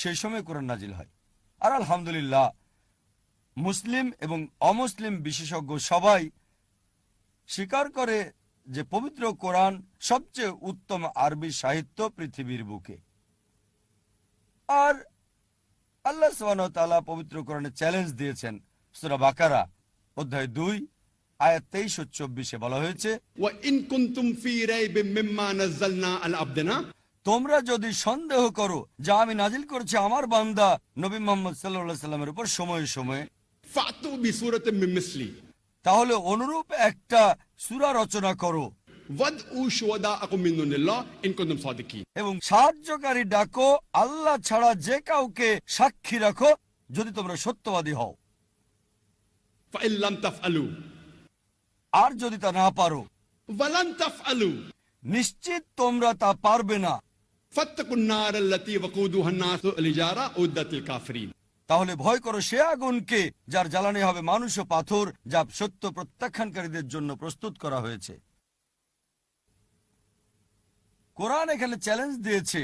সেই সময় কোরআন নাজিল হয়। আর আলহামদুলিল্লাহ, মুসলিম এবং অমুসলিম বিশেষজ্ঞ সবাই স্বীকার করে যে পবিত্র কোরআন সবচেয়ে উত্তম আরবি সাহিত্য পৃথিবীর বুকে। আর আল্লাহ তাআলা পবিত্র কোরআনে চ্যালেঞ্জ দিয়েছেন সুরা বাকারা, অধ্যায় দুই, আয়াত তেইশ চব্বিশে বলা হয়েছে তোমরা যদি সন্দেহ করো যা আমি নাজিল করছি আমার বান্দা নবী মোহাম্মদ সাল্লা সাল্লামের উপর সময়ে সময়ে তাহলে অনুরূপ একটা সুরা রচনা করো। এবং সাহায্যকারী ডাকো আল্লাহ ছাড়া যে কাউকে সাক্ষী রাখো যদি তোমরা সত্যবাদী হও। আর যদি তা না পারো নিশ্চিত তোমরা তা পারবে না। তাহলে ভয় করো সে আগুনকে যার জ্বালানি হবে মানুষ ও পাথর, যা সত্য প্রত্যাখ্যানকারীদের জন্য প্রস্তুত করা হয়েছে। কোরআন এখানে চ্যালেঞ্জ দিয়েছে,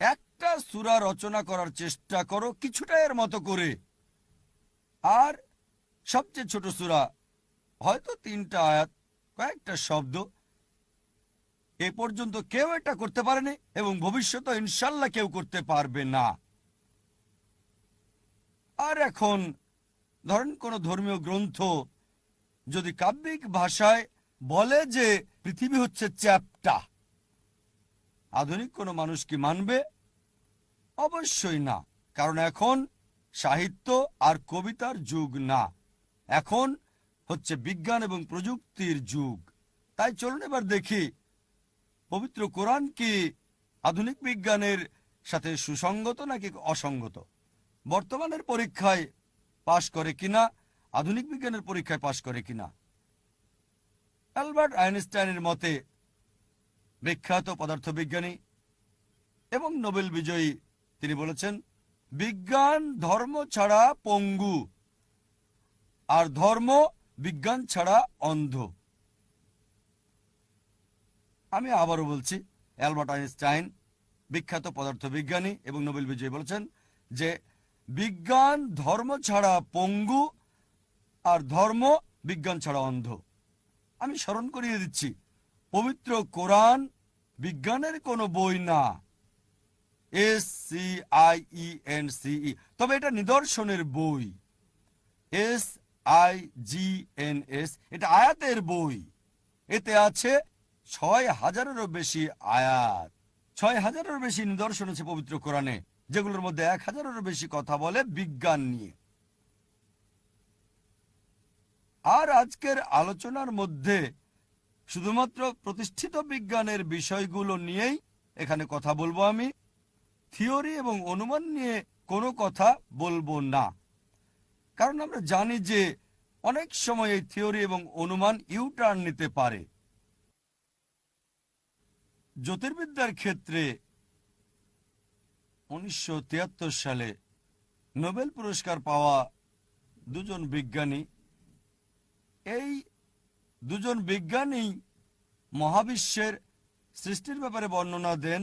একটা সুরা রচনা করার চেষ্টা করো কিছুটা এর মতো করে। আর সবচেয়ে ছোট সুরা, হয়তো তিনটা আয়াত, কয়েকটা শব্দ এ পর্যন্ত কেউ এটা করতে পারেনি এবং ভবিষ্যতে ইনশাল্লাহ কেউ করতে পারবে না। আর এখন ধরেন কোন ধর্মীয় গ্রন্থ যদি কাব্যিক ভাষায় বলে যে পৃথিবী হচ্ছে চ্যাপ্টা, আধুনিক কোনো মানুষ কি মানবে? অবশ্যই না, কারণ এখন সাহিত্য আর কবিতার যুগ না। এখন হচ্ছে বিজ্ঞান এবং প্রযুক্তির যুগ। তাই চলুন এবার দেখি পবিত্র কোরআন কি আধুনিক বিজ্ঞানের সাথে সুসঙ্গত নাকি অসঙ্গত বর্তমানের পরীক্ষায় পাশ করে কিনা? আধুনিক বিজ্ঞানের পরীক্ষায় পাশ করে কিনা? অ্যালবার্ট আইনস্টাইনের মতে, বিখ্যাত পদার্থবিজ্ঞানী এবং নোবেল বিজয়ী তিনি বলেছেন, বিজ্ঞান ধর্ম ছাড়া পঙ্গু, আর ধর্ম বিজ্ঞান ছাড়া অন্ধ। আমি আবারও বলছি, অ্যালবার্ট আইনস্টাইন, বিখ্যাত পদার্থবিজ্ঞানী এবং নোবেল বিজয়ী বলেছেন যে বিজ্ঞান ধর্ম ছাড়া পঙ্গু আর ধর্ম বিজ্ঞান ছাড়া অন্ধ। আমি স্মরণ করিয়ে দিচ্ছি, পবিত্র কোরআন বিজ্ঞানের কোনো বই না। S C I E N C E তবে এটা নিদর্শনের বই। S I G N S, এটা আয়াতের বই। এতে আছে ছয় হাজারেরও বেশি আয়াত, ছয় হাজারেরও বেশি নিদর্শন আছে পবিত্র কোরআনে, যেগুলোর মধ্যে এক হাজারেরও বেশি কথা বলে বিজ্ঞান নিয়ে। আর আজকের আলোচনার মধ্যে শুধুমাত্র প্রতিষ্ঠিত বিজ্ঞানের বিষয়গুলো নিয়েই এখানে কথা বলব আমি। থিওরি এবং অনুমান নিয়ে কোনো কথা বলব না। কারণ আমরা জানি যে অনেক সময় এই থিওরি এবং অনুমান ইউটার্ন নিতে পারে। জ্যোতির্বিদ্যার ক্ষেত্রে উনিশশো সালে নোবেল পুরস্কার পাওয়া দুজন বিজ্ঞানী। এই দুজন বিজ্ঞানী মহাবিশ্বের সৃষ্টির ব্যাপারে বর্ণনা দেন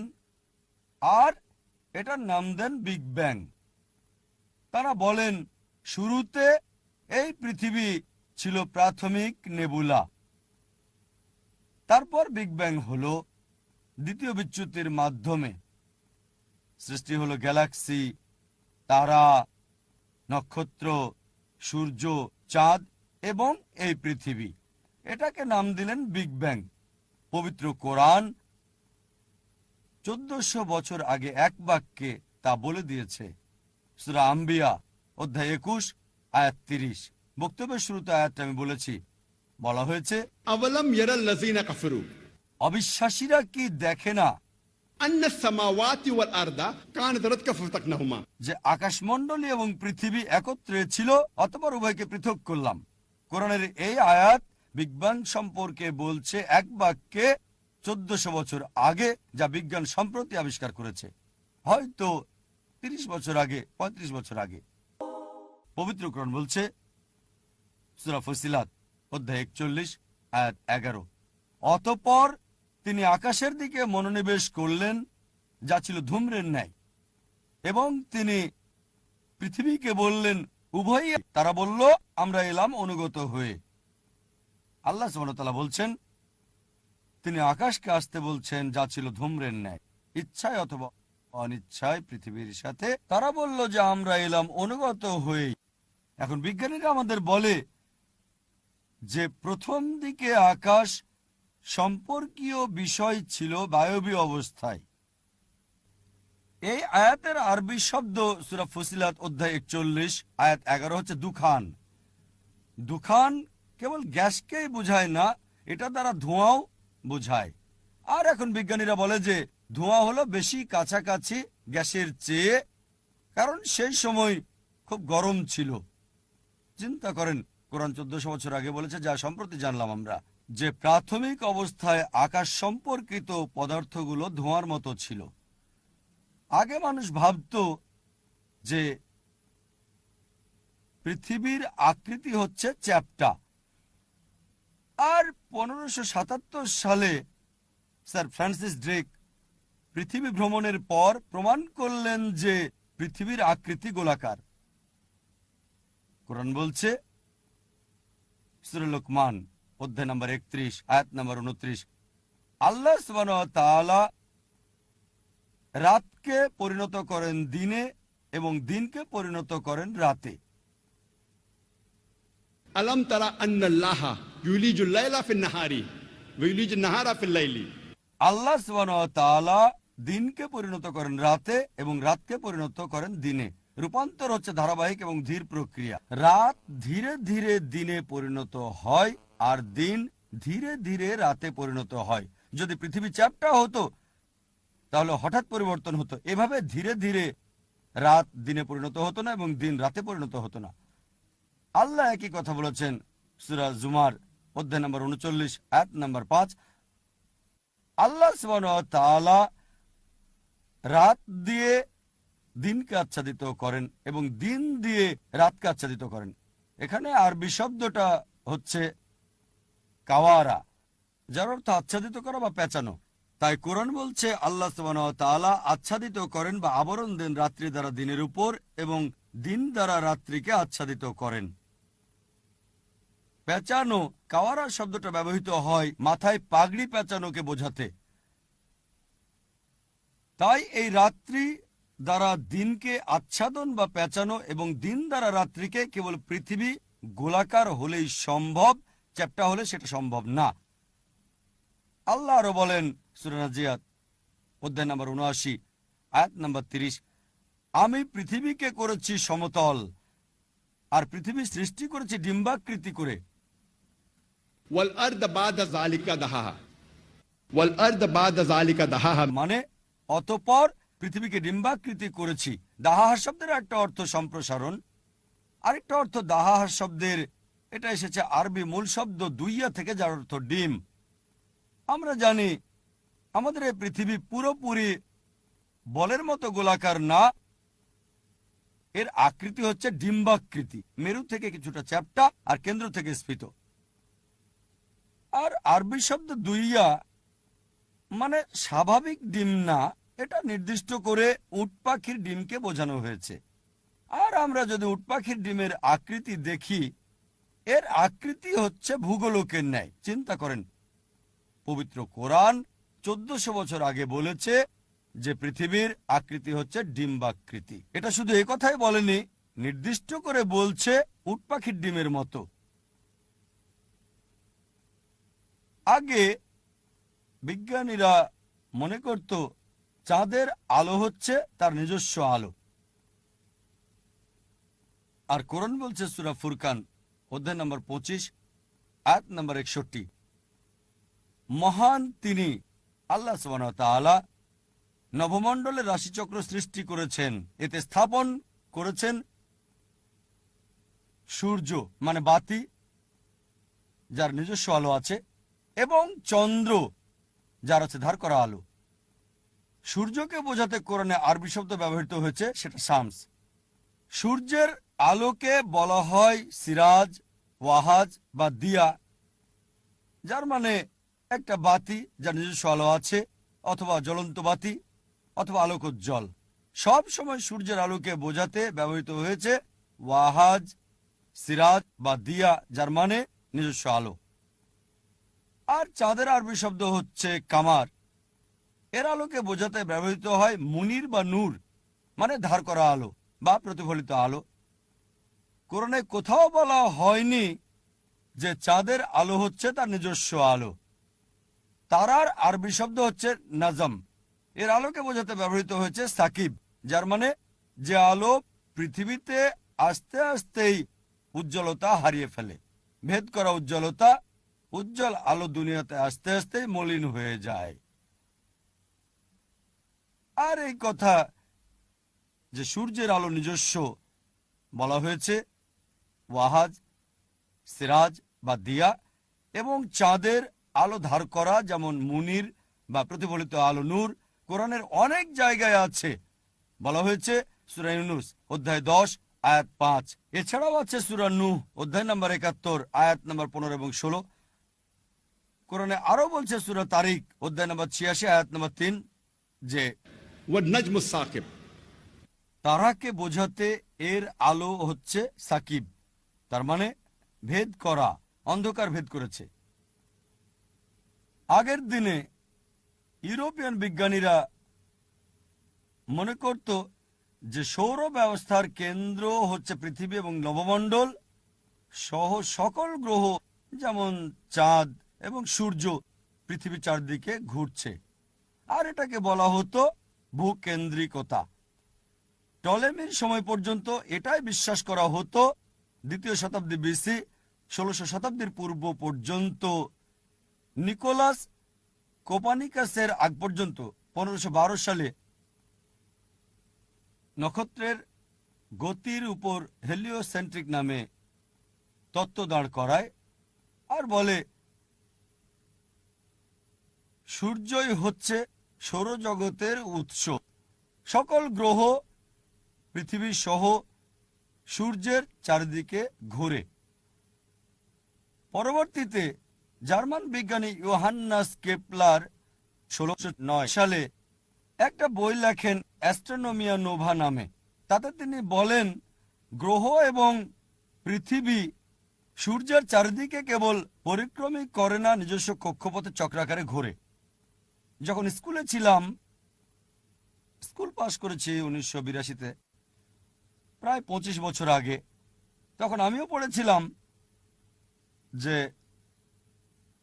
আর এটার নাম দেন বিগ ব্যাং। তারা বলেন, শুরুতে এই পৃথিবী ছিল প্রাথমিক নেবুলা। তারপর বিগ ব্যাং হলো দ্বিতীয় বিচ্যুতির মাধ্যমে সৃষ্টি হলো গ্যালাক্সি, তারা, নক্ষত্র, সূর্য, চাঁদ এবং এই পৃথিবী। এটাকে নাম দিলেন বিগ ব্যাং। পবিত্র কোরআন চোদ্দশো বছর আগে এক বাক্যে তা বলে দিয়েছে। সুরা আম্বিয়া, অধ্যায় একুশ, আয়াত তিরিশ। বক্তব্যের শুরুতে আয়াতটা আমি বলেছি। বলা হয়েছে অবিশ্বাসীরা কি দেখে না? যে আকাশমন্ডলী এবং পৃথিবী একত্রে ছিল অতপর উভয়কে পৃথক করলাম। কোরআনের এই আয়াত বিজ্ঞান সম্পর্কে বলছে এক বাক্যে চোদ্দশো বছর আগে যা বিজ্ঞান সম্প্রতি আবিষ্কার করেছে। হয়তো ৩০ বছর আগে ৩৫ বছর আগে। পবিত্র কোরআন বলছে সুরা ফসিলাত অধ্যায় একচল্লিশ আয়াত এগারো। অতপর তিনি আকাশের দিকে মনোনিবেশ করলেন, যা ছিল ধূম্রের ন্যায়। এবং তিনি পৃথিবীকে বললেন, উভয়ই তারা বলল, আমরা এলাম অনুগত হয়ে। আল্লাহ সুবহানাহু বলছেন, তিনি আকাশকে আসতে বলছেন, যা ছিল ধূম্রের ন্যায়। ইচ্ছায় অথবা অনিচ্ছায় পৃথিবীর সাথে তারা বলল যে আমরা এলাম অনুগত হয়ে এখন বিজ্ঞানীরা আমাদের বলে যে প্রথম দিকে আকাশ সম্পর্কীয় বিষয় ছিল বায়বীয় অবস্থায়। এই আয়াতের আরবি শব্দ সুরা ফসিলাত অধ্যায় একচল্লিশ, আয়াত এগারো হচ্ছে দুখান। দুখান কেবল গ্যাসকেই বোঝায় না, এটা দ্বারা ধোঁয়াও বোঝায়। আর এখন বিজ্ঞানীরা বলে যে ধোঁয়া হলো বেশি কাছাকাছি গ্যাসের চেয়ে, কারণ সেই সময় খুব গরম ছিল। চিন্তা করেন, কোরআন চোদ্দশো বছর আগে বলেছে, যা সম্প্রতি জানলাম আমরা। যে প্রাথমিক অবস্থায় আকাশ সম্পর্কিত পদার্থগুলো ধোঁয়ার মতো ছিল। আগে মানুষ ভাবতো যে পৃথিবীর আকৃতি হচ্ছে চ্যাপ্টা। আর পনেরোশো সালে স্যার ফ্রান্সিস ড্রেক পৃথিবী ভ্রমণের পর প্রমাণ করলেন যে পৃথিবীর আকৃতি গোলাকার। কোরআন বলছে সুরে লোকমান অধ্যায় নাম্বার একত্রিশ আয়াত নাম্বার উনত্রিশ। আল্লাহ সুবান রাতকে পরিণত করেন দিনে এবং দিনকে পরিণত করেন রাতে। আলম তারা আল্লাহ দিনকে পরিণত করেন রাতে এবং রাতকে পরিণত করেন দিনে। রূপান্তর হচ্ছে ধারাবাহিক এবং ধীর প্রক্রিয়া। রাত ধীরে ধীরে দিনে পরিণত হয় আর দিন ধীরে ধীরে রাতে পরিণত হয়। যদি পৃথিবী চ্যাপ্টা হতো, তাহলে হঠাৎ পরিবর্তন হতো। এভাবে ধীরে ধীরে রাত দিনে পরিণত হতো না এবং দিন রাতে পরিণত হতো না। আল্লাহ একই কথা বলেছেন, সুরা জুমার অধ্যায় নম্বর উনচল্লিশ এক নম্বর পাঁচ। আল্লাহ রাত দিয়ে দিনকে আচ্ছাদিত করেন এবং দিন দিয়ে রাতকে আচ্ছাদিত করেন। এখানে আরবি শব্দটা হচ্ছে কাওয়ারা। যার অর্থ আচ্ছাদিত করা বা পেঁচানো। তাই কোরআন বলছে, আল্লাহ তাআলা আচ্ছাদিত করেন বা আবরণ দেন রাত্রি দ্বারা দিনের উপর এবং দিন দ্বারা রাত্রিকে আচ্ছাদিত করেন। পেঁচানো, কাওয়ারা শব্দটা ব্যবহৃত হয় মাথায় পাগড়ি পেঁচানোকে বোঝাতে। তাই এই রাত্রি দ্বারা দিনকে আচ্ছাদন বা পেঁচানো এবং দিন দ্বারা রাত্রিকে কেবল পৃথিবী গোলাকার হলেই সম্ভব চ্যাপ্টা হলে সেটা সম্ভব না। আল্লাহ আরও বলেন সুরানাজিয়াত অধ্যায় নাম্বার উনআশি আয়াত নাম্বার তিরিশ আমি পৃথিবীকে করেছি সমতল আর পৃথিবী সৃষ্টি করেছি ডিম্বাকৃতি করে। মানে অতপর পৃথিবীকে ডিম্বাকৃতি করেছি। দাহাহা শব্দের একটা অর্থ সম্প্রসারণ আরেকটা অর্থ দাহাহা শব্দের এটা এসেছে আরবি মূল শব্দ দুইয়া থেকে, যার অর্থ ডিম। আমরা জানি, আমাদের এই পৃথিবী পুরোপুরি বলের মতো গোলাকার না। এর আকৃতি হচ্ছে ডিম্বাকৃতি। মেরু থেকে কিছুটা চ্যাপ্টা আর কেন্দ্র থেকে স্ফীত। আর আরবি শব্দ দুইয়া মানে স্বাভাবিক ডিম না, এটা নির্দিষ্ট করে উট পাখির ডিমকে বোঝানো হয়েছে। আর আমরা যদি উট পাখির ডিমের আকৃতি দেখি এর আকৃতি হচ্ছে ভূগোলকের ন্যায়। চিন্তা করেন, পবিত্র কোরআন চোদ্দশো বছর আগে বলেছে যে পৃথিবীর আকৃতি হচ্ছে ডিম্বাকৃতি। এটা শুধু এ কথাই বলেনি, নির্দিষ্ট করে বলছে উট পাখির ডিমের মতো। আগে বিজ্ঞানীরা মনে করত, চাঁদের আলো হচ্ছে তার নিজস্ব আলো। আর কোরআন বলছে সুরা ফুরকান অধ্যায় নম্বর পঁচিশ এক নম্বর একষট্টি। মহান তিনি আল্লাহ তাআলা নবমণ্ডলের রাশিচক্র সৃষ্টি করেছেন, এতে স্থাপন করেছেন সূর্য মানে বাতি, যার নিজস্ব আলো আছে, এবং চন্দ্র, যার আছে ধার করা আলো। সূর্যকে বোঝাতে কোরআনে আরবি শব্দ ব্যবহৃত হয়েছে, সেটা শামস। সূর্যের আলোকে বলা হয় সিরাজ, ওয়াহাজ বা দিয়া, যার মানে একটা বাতি যার নিজস্ব আলো আছে, অথবা জ্বলন্ত বাতি, অথবা আলোকোজ্জ্বল। সব সময় সূর্যের আলোকে বোঝাতে ব্যবহৃত হয়েছে ওয়াহাজ, সিরাজ বা দিয়া, যার মানে নিজস্ব আলো। আর চাঁদের আরবি শব্দ হচ্ছে কামার। এর আলোকে বোঝাতে ব্যবহৃত হয় মুনির বা নূর মানে ধার করা আলো বা প্রতিফলিত আলো। কোরআনে কোথাও বলা হয়নি যে চাঁদের আলো হচ্ছে তার নিজস্ব আলো। তারার আরবি শব্দ হচ্ছে নাজম। এর আলোকে বোঝাতে ব্যবহৃত হয়েছে সাকিব, যার মানে যে আলো পৃথিবীতে আস্তে আস্তেই উজ্জ্বলতা হারিয়ে ফেলে। ভেদ করা উজ্জ্বলতা উজ্জ্বল আলো দুনিয়াতে আস্তে আস্তেই মলিন হয়ে যায়। আর এই কথা যে সূর্যের আলো নিজস্ব বলা হয়েছে ওয়াহাজ সিরাজ বা দিয়া এবং চাঁদের আলো ধার করা যেমন মুনির বা প্রতিফলিত আলো নূর কোরআনের অনেক জায়গায় আছে। বলা হয়েছে সুরাইনুস অধ্যায় দশ আয়াত পাঁচ। এছাড়াও আছে সুরানু অধ্যায় নম্বর একাত্তর আয়াত নম্বর পনেরো এবং ষোলো। কোরআনে আরও বলছে সুরা তারিক অধ্যায় নম্বর ছিয়াশি আয়াত নম্বর তিন যে তারাকে বোঝাতে এর আলো হচ্ছে সাকিব। তার মানে ভেদ করা, অন্ধকার ভেদ করেছে। আগের দিনে ইউরোপিয়ান বিজ্ঞানীরা মনে করত যে সৌর ব্যবস্থার কেন্দ্র হচ্ছে পৃথিবী এবং নবমণ্ডল। সহ সকল গ্রহ, যেমন চাঁদ এবং সূর্য, পৃথিবীর চারদিকে ঘুরছে। আর এটাকে বলা হতো ভূকেন্দ্রিকতা। টলেমির সময় পর্যন্ত এটাই বিশ্বাস করা হতো দ্বিতীয় শতাব্দী বিসি, ষোলশ শতাব্দীর পূর্ব পর্যন্ত নিকোলাস কোপানিকাসের আগ পর্যন্ত, পনেরোশো সালে নক্ষত্রের গতির উপর হেলিওসেন্ট্রিক নামে তত্ত্ব দাঁড় করায় আর বলে, সূর্যই হচ্ছে সৌরজগতের উৎস। সকল গ্রহ, পৃথিবী সহ সূর্যের চারিদিকে ঘোরে। পরবর্তীতে জার্মান বিজ্ঞানী ইয়োহান্নাস কেপলার ষোলোশো নয় সালে একটা বই লেখেন অ্যাস্ট্রোনমিয়া নোভা নামে। তাতে তিনি বলেন, গ্রহ এবং পৃথিবী সূর্যের চারিদিকে কেবল পরিক্রমী করে না নিজস্ব কক্ষপথে চক্রাকারে ঘোরে। যখন স্কুলে ছিলাম, স্কুল পাশ করেছি উনিশশো বিরাশিতে। প্রায় পঁচিশ বছর আগে, তখন আমিও পড়েছিলাম যে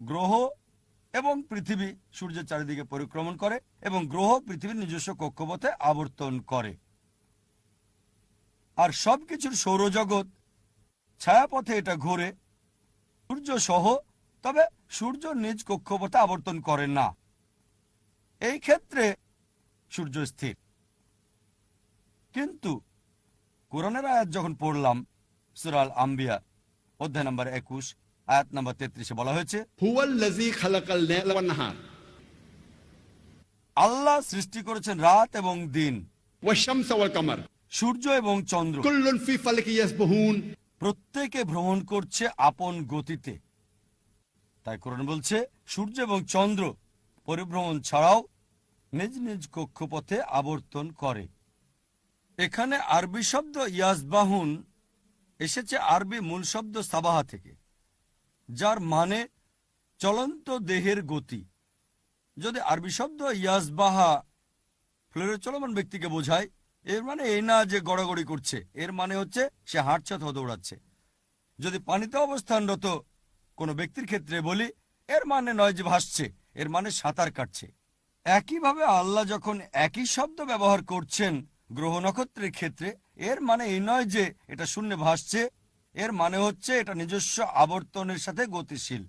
গ্রহ এবং পৃথিবী সূর্যের চারিদিকে পরিক্রমণ করে এবং গ্রহ পৃথিবীর নিজস্ব কক্ষপথে আবর্তন করে। আর সবকিছুর সৌরজগৎ ছায়াপথে এটা ঘোরে। সূর্য সহ তবে সূর্য নিজ কক্ষপথে আবর্তন করে না। এই ক্ষেত্রে সূর্য স্থির। কিন্তু কোরআনের আয়াত যখন পড়লাম সুরাল আম্বিয়া অধ্যায় নম্বর একুশ আয়াত নম্বর তেত্রিশে বলা হয়েছে আল্লাহ সৃষ্টি করেছেন রাত এবং দিন। সূর্য এবং চন্দ্র। প্রত্যেকে ভ্রমণ করছে আপন গতিতে। তাই কোরআন বলছে সূর্য এবং চন্দ্র পরিভ্রমণ ছাড়াও নিজ নিজ কক্ষপথে আবর্তন করে। এখানে আরবি শব্দ ইয়াসবাহুন এসেছে আরবি মূল শব্দ সাবাহা থেকে, যার মানে চলন্ত দেহের গতি। যদি আরবি শব্দ ইয়াজবাহা ফ্লোরে চলমান ব্যক্তিকে বোঝায়, এর মানে এই না যে গড়াগড়ি করছে, এর মানে হচ্ছে সে হাঁটছে অথবা দৌড়াচ্ছে। যদি পানিতে অবস্থানরত কোনো ব্যক্তির ক্ষেত্রে বলি, এর মানে নয় যে ভাসছে, এর মানে সাঁতার কাটছে। একইভাবে আল্লাহ যখন একই শব্দ ব্যবহার করছেন গ্রহ নক্ষত্রের ক্ষেত্রে, এর মানে এই নয় যে এটা শূন্যে ভাসছে, এর মানে হচ্ছে এটা নিজস্ব আবর্তনের সাথে গতিশীল।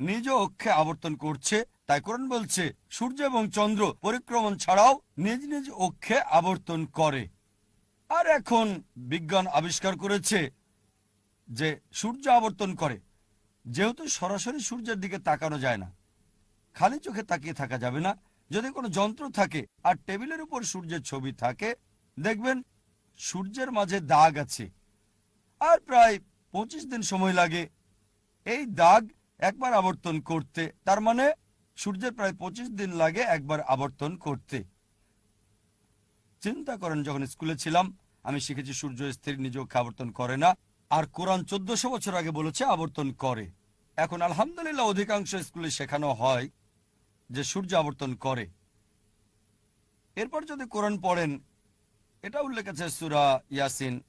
নিজ অক্ষে আবর্তন করছে, তাই কোরআন বলছে, সূর্য এবং চন্দ্র পরিক্রমণ ছাড়াও নিজ নিজ অক্ষে আবর্তন করে। আর এখন বিজ্ঞান আবিষ্কার করেছে যে সূর্য আবর্তন করে, যেহেতু সরাসরি সূর্যের দিকে তাকানো যায় না, খালি চোখে তাকিয়ে থাকা যাবে না যদি কোনো যন্ত্র থাকে আর টেবিলের উপর সূর্যের ছবি থাকে, দেখবেন সূর্যের মাঝে দাগ আছে। আর প্রায় পঁচিশ দিন সময় লাগে এই দাগ একবার আবর্তন করতে। তার মানে সূর্যের প্রায় পঁচিশ দিন লাগে একবার আবর্তন করতে। চিন্তা করেন, যখন স্কুলে ছিলাম, আমি শিখেছি সূর্য স্থির নিজ অক্ষে আবর্তন করে না। আর কোরআন চোদ্দশো বছর আগে বলেছে, আবর্তন করে। এখন আলহামদুলিল্লাহ, অধিকাংশ স্কুলে শেখানো হয়। যে সূর্য আবর্তন করে। এরপর যদি কোরআন পড়েন এটা উল্লেখ আছে সুরা ইয়াসিন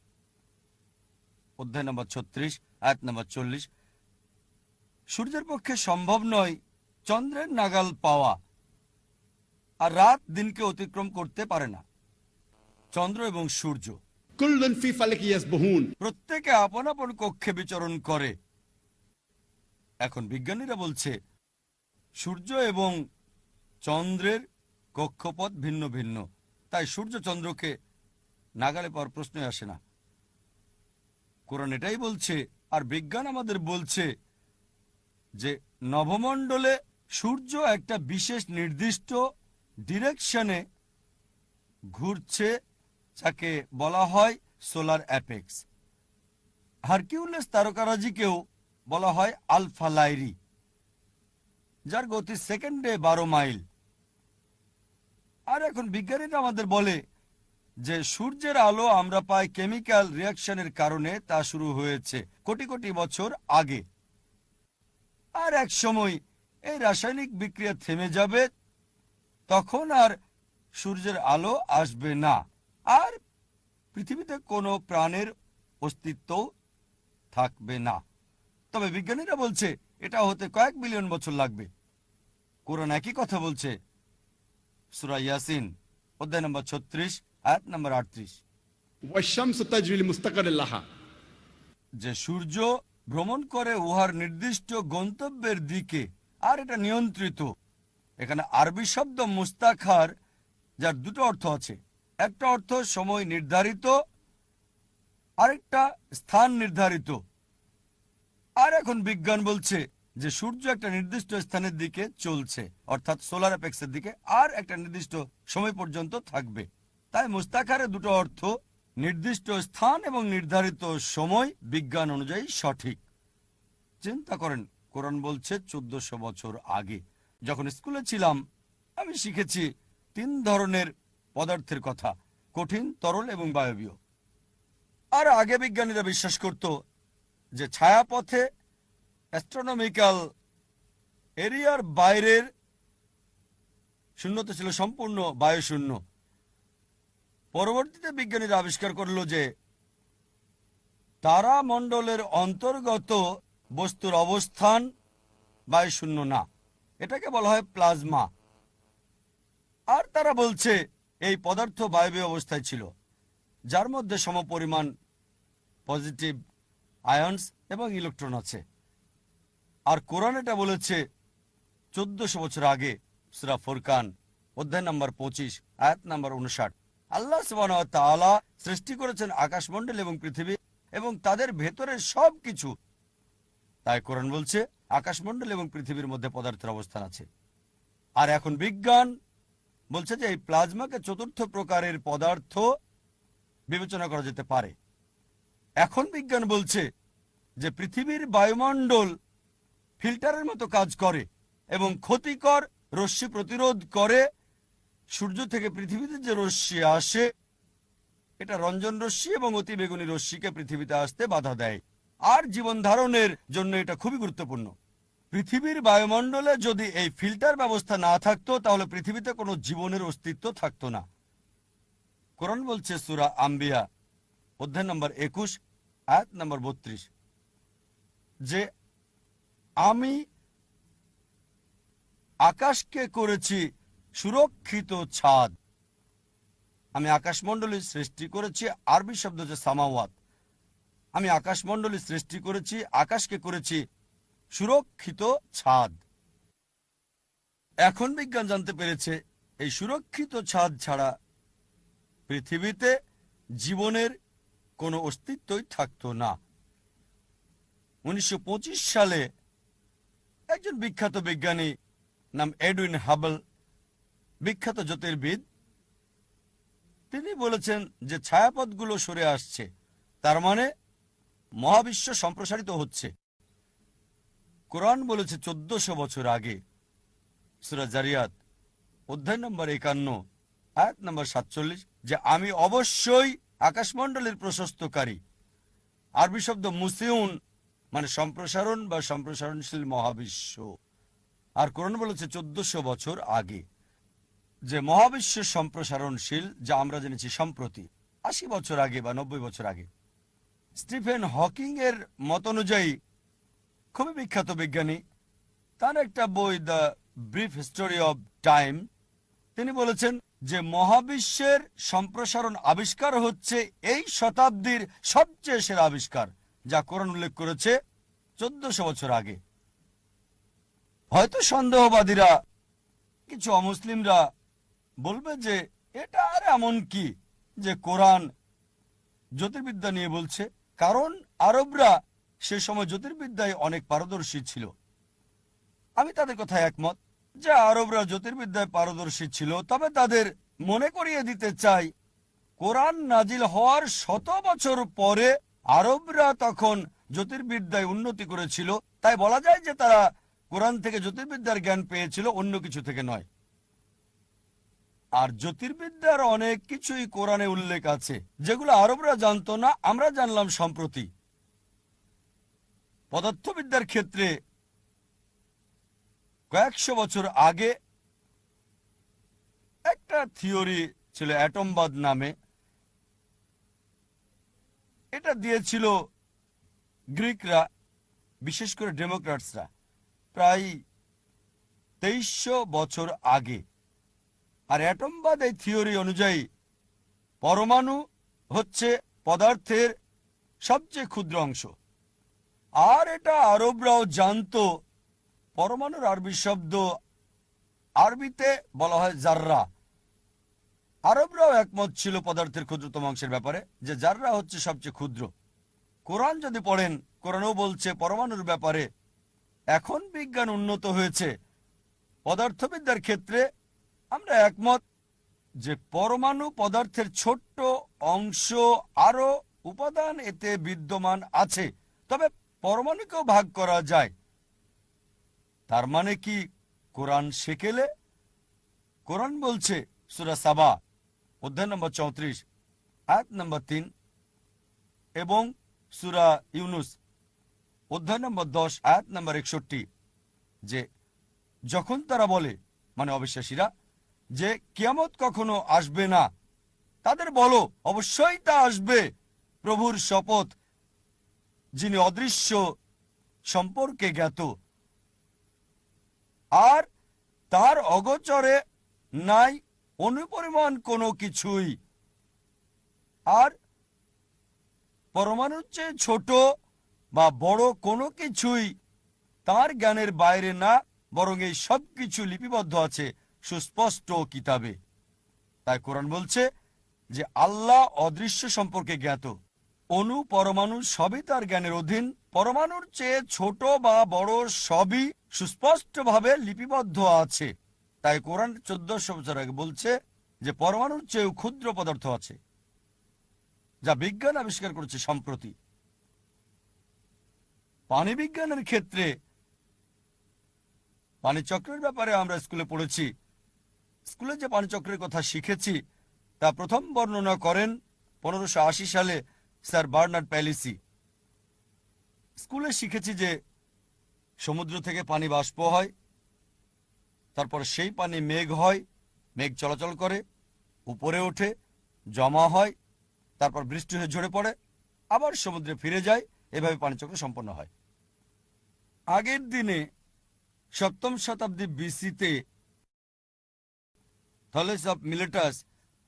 অধ্যায় নম্বর ছত্রিশ আয়াত নম্বর চল্লিশ। সূর্যের পক্ষে সম্ভব নয় চন্দ্রের নাগাল পাওয়া আর রাত দিনকে অতিক্রম করতে পারে না। চন্দ্র এবং সূর্য। প্রত্যেকে আপন আপন কক্ষে বিচরণ করে। এখন বিজ্ঞানীরা বলছে সূর্য এবং চন্দ্রের কক্ষপথ ভিন্ন ভিন্ন। তাই সূর্য চন্দ্রকে নাগালে পাওয়ার প্রশ্নই আসে না। কোরআন এটাই বলছে, আর বিজ্ঞান আমাদের বলছে যে নভমণ্ডলে সূর্য একটা বিশেষ নির্দিষ্ট ডিরেকশনে ঘুরছে, যাকে বলা হয় সোলার অ্যাপেক্স। হারকিউলেস তারকারাজিকেও বলা হয় আলফা লাইরি। যার গতি সেকেন্ডে বারো মাইল আর এখন বিজ্ঞানীরা আমাদের বলে যে, সূর্যের আলো আমরা পাই কেমিক্যাল রিয়াকশনের কারণে তা শুরু হয়েছে কোটি কোটি বছর আগে। আর এক সময় এই রাসায়নিক বিক্রিয়া থেমে যাবে, তখন আর সূর্যের আলো আসবে না। আর পৃথিবীতে কোনো প্রাণের অস্তিত্ব থাকবে না। তবে বিজ্ঞানীরা বলছে, এটা হতে কয়েক মিলিয়ন বছর লাগবে। কোরআন একই কথা বলছে। সুরা ইয়াসিন অধ্যায় নম্বর ছত্রিশ আয়াত নম্বর আটত্রিশ। যে সূর্য ভ্রমণ করে উহার নির্দিষ্ট গন্তব্যের দিকে আর এটা নিয়ন্ত্রিত। এখানে আরবি শব্দ মুস্তাখার যার দুটো অর্থ আছে। একটা অর্থ সময় নির্ধারিত আরেকটা স্থান নির্ধারিত। আর এখন বিজ্ঞান বলছে যে সূর্য একটা নির্দিষ্ট স্থানের দিকে চলছে, অর্থাৎ সোলার অ্যাপেক্সের দিকে, আর একটা নির্দিষ্ট সময় পর্যন্ত থাকবে। তাই মুস্তাখারের দুটো অর্থ, নির্দিষ্ট স্থান এবং নির্ধারিত সময় বিজ্ঞান অনুযায়ী সঠিক। চিন্তা করেন, কোরআন বলছে চোদ্দশো বছর আগে। যখন স্কুলে ছিলাম, আমি শিখেছি তিন ধরনের পদার্থের কথা, কঠিন, তরল এবং বায়বীয়। আর আগে বিজ্ঞানীরা বিশ্বাস করত যে ছায়াপথে অ্যাস্ট্রোনমিক্যাল এরিয়ার বাইরের শূন্যতা ছিল সম্পূর্ণ বায়ুশূন্য। পরবর্তীতে বিজ্ঞানীরা আবিষ্কার করল যে তারামণ্ডলের অন্তর্গত বস্তুর অবস্থান বায়ুশূন্য না। এটাকে বলা হয় প্লাজমা। আর তারা বলছে এই পদার্থ বায়বীয় অবস্থায় ছিল, যার মধ্যে সমপরিমাণ পজিটিভ আয়ন্স এবং ইলেকট্রন আছে। আর কোরআন এটা বলেছে চোদ্দশো বছর আগে, সুরা ফুরকান, অধ্যায় নম্বর পঁচিশ, আয়াত নম্বর উনষাট আল্লাহ তাআলা সৃষ্টি করেছেন আকাশমণ্ডল এবং পৃথিবী এবং তাদের ভেতরের সব কিছু তাই কোরআন বলছে আকাশমণ্ডল এবং পৃথিবীর মধ্যে পদার্থের অবস্থান আছে। আর এখন বিজ্ঞান বলছে যে এই প্লাজমাকে চতুর্থ প্রকারের পদার্থ বিবেচনা করা যেতে পারে। এখন বিজ্ঞান বলছে যে পৃথিবীর বায়ুমণ্ডল ফিল্টারের মতো কাজ করে এবং ক্ষতিকর রশ্মি প্রতিরোধ করে। সূর্য থেকে পৃথিবীতে যে রশ্মি আসে, এটা রঞ্জন রশ্মি এবং অতি বেগুনি রশ্মিকে পৃথিবীতে আসতে বাধা দেয়। আর জীবন ধারণের জন্য এটা খুবই গুরুত্বপূর্ণ। পৃথিবীর বায়ুমণ্ডলে যদি এই ফিল্টার ব্যবস্থা না থাকতো, তাহলে পৃথিবীতে কোনো জীবনের অস্তিত্ব থাকতো না। কোরআন বলছে সুরা আম্বিয়া, অধ্যায় নম্বর একুশ, আয়াত নম্বর বত্রিশ, যে আমি আকাশকে করেছি সুরক্ষিত ছাদ। আমি আকাশমণ্ডলী সৃষ্টি করেছি আরবি শব্দ হচ্ছে সামাওয়াত। আমি আকাশমণ্ডলী সৃষ্টি করেছি, আকাশকে করেছি সুরক্ষিত ছাদ। এখন বিজ্ঞান জানতে পেরেছে, এই সুরক্ষিত ছাদ ছাড়া পৃথিবীতে জীবনের কোনো অস্তিত্বই থাকতো না। উনিশশো পঁচিশ সালে একজন বিখ্যাত বিজ্ঞানী নাম এডুইন হাবল, বিখ্যাত জ্যোতির্বিদ। তিনি বলেছেন যে ছায়াপথগুলো সরে আসছে, তার মানে মহাবিশ্ব সম্প্রসারিত হচ্ছে। কোরআন বলেছে চোদ্দশো বছর আগে, সুরা জারিয়াত, অধ্যায় নম্বর একান্ন, আয়াত নম্বর সাতচল্লিশ, যে আমি অবশ্যই আকাশমণ্ডলের প্রশস্তকারী। আরবি শব্দ মুসিউন মানে সম্প্রসারণ বা সম্প্রসারণশীল মহাবিশ্ব। আর কোরআন বলেছে চোদ্দশো বছর আগে যে মহাবিশ্ব সম্প্রসারণশীল, যা আমরা জেনেছি সম্প্রতি, আশি বছর আগে বা নব্বই বছর আগে। স্টিফেন হকিং এর মত অনুযায়ী, খুবই বিখ্যাত বিজ্ঞানী, তার একটা বই, the brief history of time, তিনি বলেছেন যে মহাবিশ্বের সম্প্রসারণ আবিষ্কার হচ্ছে এই শতাব্দীর সবচেয়ে সেরা আবিষ্কার। যা কোরআন উল্লেখ করেছে চোদ্দশো বছর আগে। হয়তো সন্দেহবাদীরা, কিছু অমুসলিমরা বলবে যে, এটা আর এমন কি যে কোরআন জ্যোতির্বিদ্যা নিয়ে বলছে? কারণ আরবরা সে সময় জ্যোতির্বিদ্যায় অনেক পারদর্শী ছিল। আমি তাদের কথায় একমত যে আরবরা জ্যোতির্বিদ্যায় পারদর্শী ছিল, তবে তাদের মনে করিয়ে দিতে চাই, কোরআন নাজিল হওয়ার শত বছর পরে আরবরা তখন জ্যোতির্বিদ্যায় উন্নতি করেছিল। তাই বলা যায় যে তারা কোরআন থেকে জ্যোতির্বিদ্যার জ্ঞান পেয়েছিল, অন্য কিছু থেকে নয়। আর জ্যোতির্বিদ্যার অনেক কিছুই কোরআনে উল্লেখ আছে, যেগুলো আরবরা জানতো না, আমরা জানলাম সম্প্রতি। পদার্থবিদ্যার ক্ষেত্রে কয়েকশো বছর আগে একটা থিওরি ছিল অ্যাটমবাদ নামে এটা দিয়েছিল গ্রিকরা, বিশেষ করে ডেমোক্রাটসরা প্রায় তেইশশো বছর আগে। আর অ্যাটমবাদ এই থিওরি অনুযায়ী পরমাণু হচ্ছে পদার্থের সবচেয়ে ক্ষুদ্র অংশ। আর এটা আরবরাও জানতো, পরমাণুর আরবি শব্দ আরবিতে বলা হয় জাররা। আরবরাও একমত ছিল পদার্থের ক্ষুদ্রতম অংশের ব্যাপারে, যে যাররা হচ্ছে সবচেয়ে ক্ষুদ্র। কোরআন যদি পড়েন, কোরআনও বলছে পরমাণুর ব্যাপারে। এখন বিজ্ঞান উন্নত হয়েছে। পদার্থবিদ্যার ক্ষেত্রে আমরা একমত যে পরমাণু পদার্থের ছোট্ট অংশ আরও উপাদান এতে বিদ্যমান আছে। তবে পরমাণুকেও ভাগ করা যায়। তার মানে কি কোরআন শেকেলে কোরআন বলছে, সুরা সাবা অধ্যায় নম্বর চৌত্রিশ, আয়াত নম্বর তিন এবং সুরা ইউনুস। অধ্যায় নম্বর দশ, আয়াত নম্বর একষট্টি, যে যখন তারা বলে মানে অবিশ্বাসীরা, যে কিয়ামত কখনো আসবে না, তাদের বলো, অবশ্যই তা আসবে। প্রভুর শপথ, যিনি অদৃশ্য সম্পর্কে জ্ঞাত, আর তার অগোচরে নাই অনুপরিমাণ কোনো কিছুই। আর পরমাণুর চেয়ে ছোট বা বড় কোনো কিছুই তার জ্ঞানের বাইরে না, বরং এই সব কিছু লিপিবদ্ধ আছে সুস্পষ্ট কিতাবে। তাই কোরআন বলছে যে, আল্লাহ অদৃশ্য সম্পর্কে জ্ঞাত। অনু পরমাণু সবই তার জ্ঞানের অধীন, পরমাণুর চেয়ে ছোট বা বড় সবই সুস্পষ্টভাবে লিপিবদ্ধ আছে। তাই কোরআন চোদ্দশো বছর আগে বলছে যে পরমাণুর চেয়েও ক্ষুদ্র পদার্থ আছে, যা বিজ্ঞান আবিষ্কার করেছে সম্প্রতি। পানি বিজ্ঞানের ক্ষেত্রে পানি চক্রের ব্যাপারে আমরা স্কুলে পড়েছি। স্কুলে যে পানি চক্রের কথা শিখেছি, তা প্রথম বর্ণনা করেন পনেরোশো সালে স্যার বার্নার্ড প্যালিসি। স্কুলে শিখেছি যে সমুদ্র থেকে পানি বাষ্প হয় তারপর সেই পানি মেঘ হয়, মেঘ চলাচল করে, উপরে ওঠে, জমা হয়, তারপর বৃষ্টি হয়ে ঝরে পড়ে, আবার সমুদ্রে ফিরে যায়, এভাবে পানিচক্র সম্পন্ন হয়। আগের দিনে সপ্তম শতাব্দী বিসিতে থলেস অফ মিলেটাস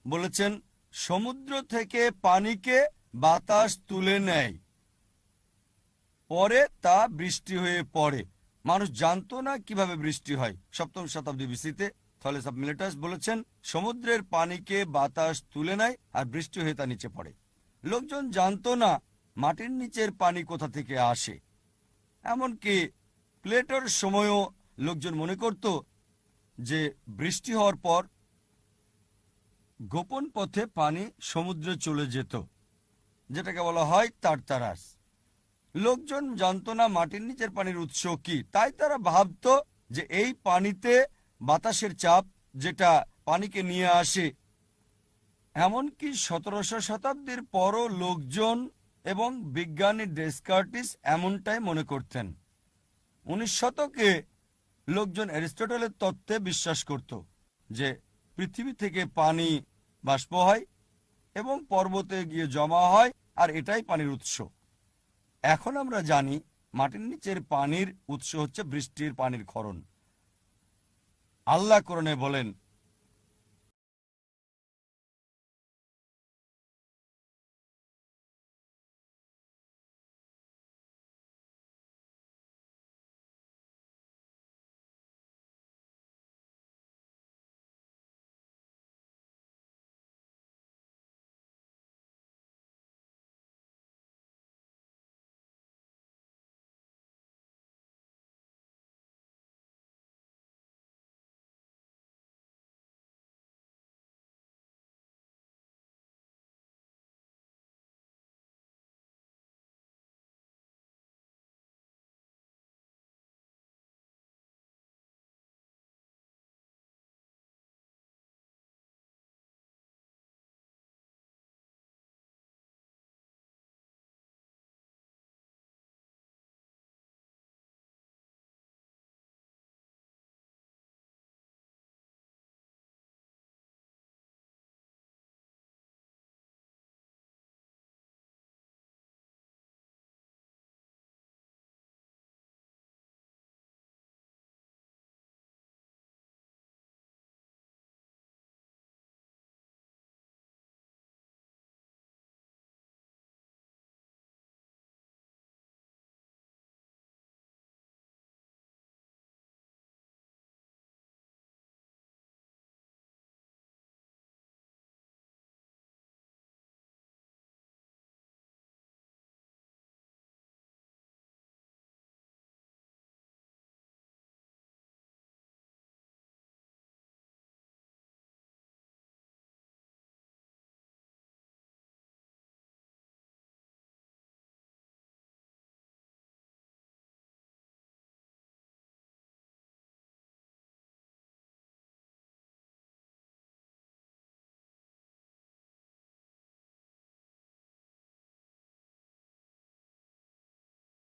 বলেছেন, সমুদ্র থেকে পানিকে বাতাস তুলে নেয়, পরে তা বৃষ্টি হয়ে পড়ে। মানুষ জানতো না কীভাবে বৃষ্টি হয়। সপ্তম শতাব্দী বিসিতে থলেস অফ মিলেটাস বলেছেন, সমুদ্রের পানিকে বাতাস তুলে নেয় আর বৃষ্টি হয়ে তা নিচে পড়ে। লোকজন জানতো না মাটির নিচের পানি কোথা থেকে আসে। এমনকি প্লেটোর সময়ও লোকজন মনে করত যে বৃষ্টি হওয়ার পর গোপন পথে পানি সমুদ্রে চলে যেত, যেটাকে বলা হয় তারতারাস। লোকজন জানতো না মাটির নিচের পানির উৎস কি? তাই তারা ভাবত যে এই পানিতে বাতাসের চাপ যেটা পানিকে নিয়ে আসে। এমনকি সতেরোশো শতাব্দীর পরও লোকজন এবং বিজ্ঞানী ডেসকার্টিস এমনটাই মনে করতেন। উনিশ শতকে লোকজন অ্যারিস্টটলের তত্ত্বে বিশ্বাস করত যে পৃথিবী থেকে পানি বাষ্প হয় এবং পর্বতে গিয়ে জমা হয় আর এটাই পানির উৎস। এখন আমরা জানি মাটির নিচের পানির উৎস হচ্ছে বৃষ্টির পানির খরণ আল্লাহ করণে বলেন